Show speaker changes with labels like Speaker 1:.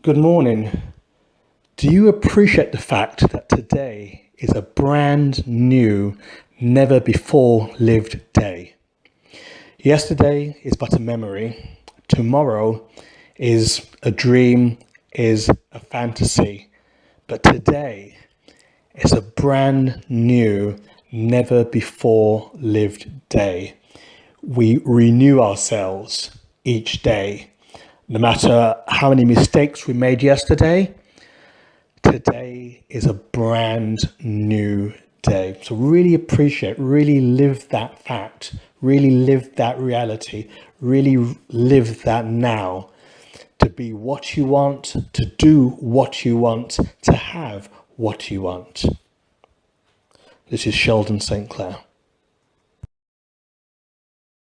Speaker 1: Good morning. Do you appreciate the fact that today is a brand new, never before lived day? Yesterday is but a memory. Tomorrow is a dream, is a fantasy. But today is a brand new, never before lived day. We renew ourselves each day no matter how many mistakes we made yesterday, today is a brand new day. So really appreciate, really live that fact, really live that reality, really live that now to be what you want, to do what you want, to have what you want. This is Sheldon St. Clair.